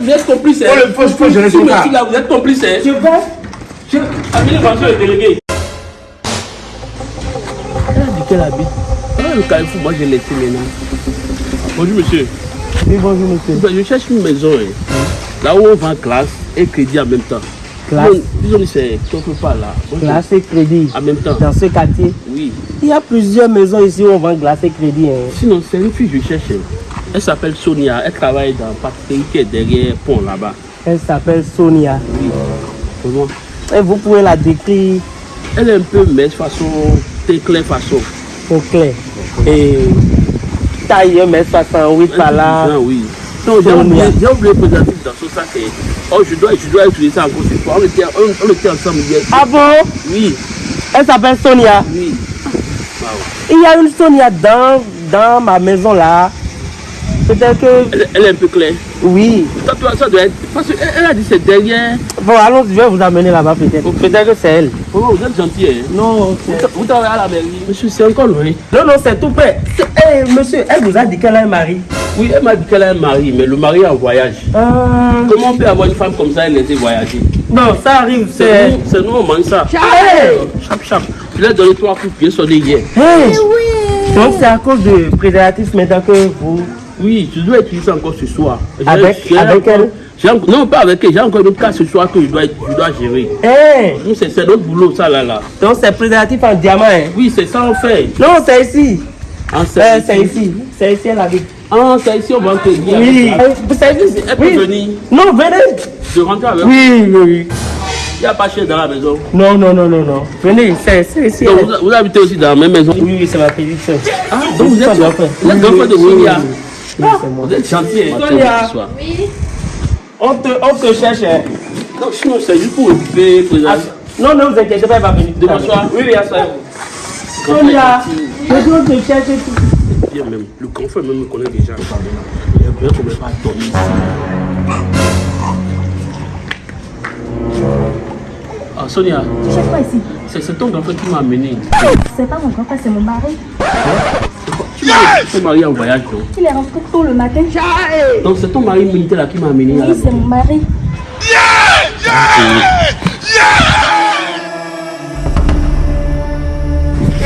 Vous êtes complice. Le- faut- faut gérer Si son monsieur cas. là, vous êtes complice. hein. Je vais. Je... Amenez-moi sur le délégué. Elle a dit qu'elle habite. Ah, le carrefour, moi j'ai laissé maintenant? Bonjour monsieur. Oui, bonjour monsieur. Je cherche une maison. hein. Là où on vend glace et crédit en même temps. Glace. Disons- que c'est quelque part là. Je- Glace et crédit. En même temps. Dans ce quartier, Oui. il y a plusieurs maisons ici où on vend glace et crédit. hein. Sinon, c'est une fille que je cherche. hein. Elle s'appelle Sonia. Elle travaille dans le pâtisserie qui est derrière pont là-bas. Elle s'appelle Sonia. Oui. Comment? Et vous pouvez la décrire Elle est un peu mince façon, très claire façon. au clair. Et taille 1m68 par là. Oui. Non, j'ai oublié, oublié le dans ce sac. hein. Oh, je dois, je dois utiliser ça encore cette fois. On était, on, on était ensemble hier. Ah bon? Oui, Elle s'appelle Sonia. oui. Il y a une Sonia dans, dans ma maison là. Peut-être que. Elle, elle est un peu claire. Oui. Ça doit, ça doit être. Parce qu'elle elle a dit c'est derrière. Bon, allons, je vais vous amener là-bas peut-être. Peut-être que c'est elle. Oh, vous êtes gentil. Hein. Non, Vous, c'est- tra- vous travaillez à la mairie. Monsieur, c'est encore loin. non, non, c'est tout près. C'est- eh, monsieur, elle vous a dit qu'elle a un mari. Oui, elle m'a dit qu'elle a un mari, mais le mari est en voyage. Euh, Comment on peut avoir une femme comme ça et laisser voyager? Non, ça arrive, C'est c'est. nous, on mange ça. Hey! Chap, chap. Je l'ai donné trois coups de pied sonné hier. Hey! Donc c'est à cause de préservatif maintenant que vous. Oui, tu dois utiliser encore ce soir. Avec- avec encore- elle Non, pas avec elle. J'ai encore une autre cas ce soir que je dois, je dois gérer. Hey! Nous, c'est c'est notre boulot, ça là. là. Donc c'est préservatif en diamant. Hein? Oui, c'est ça on fait. Non, c'est ici. En Eh, c'est ici. C'est ici, elle habite. Ah, c'est ici, on va te dire. Oui. Vous savez, elle peut Oui. venir Non, venez. de rentrer avec Oui, oui, oui. Il n'y a pas cher dans la maison. Non, non, non, non, non. Venez, c'est c'est ici. Donc, vous, vous habitez aussi dans la même maison. Oui, oui, c'est ma petite soeur. Ah, donc vous êtes, C'est de oui, oui, c'est moi. Vous êtes gentil. hein. On te, on te cherche. hein. Non, sinon, c'est juste pour occuper. pour- Ah, Non, ne vous inquiétez pas, elle va venir. Demain soir Oui, Sonia, je dois te chercher tout. Bien même. Le grand frère même me connaît déjà. Il y a bien qu'on ne pas dormir ici. Ah, Sonia, Tu cherches quoi ici? C'est ton grand frère qui m'a amené. C'est pas mon grand-père, c'est mon mari. Tu es marié en voyage, Il est rentré tôt le matin. Donc c'est ton mari militaire là qui m'a amené. Oui, c'est mon mari.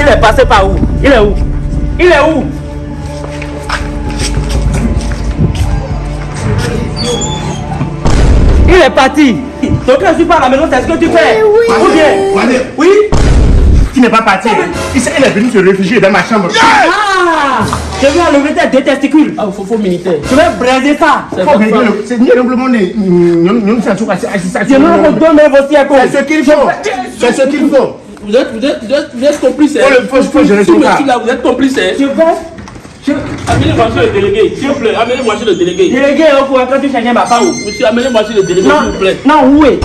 Il est passé par où? Il est où? Il est où? Il est parti. Donc quand je suis pas à la maison, c'est ce que tu fais. Ou bien? Allez, Oui? Tu n'es pas parti. Il est venue se réfugier dans ma chambre. Ah Je vais enlever tes deux testicules. Ah, faut militaire. Je vais briser ça. C'est Oh, simplement des. Je me redonne. C'est ce qu'il faut. C'est ce qu'il faut. Vous êtes, vous êtes, vous êtes, vous êtes complice. Faut le- cas. monsieur là, vous êtes complice. hein. Je vais. Je... Amenez-moi chez le délégué, s'il vous plaît. Amenez-moi chez le délégué. Délégué, on pourra quand tu cherches ma femme. Monsieur, amenez-moi chez le délégué, s'il vous plaît. Non, où est?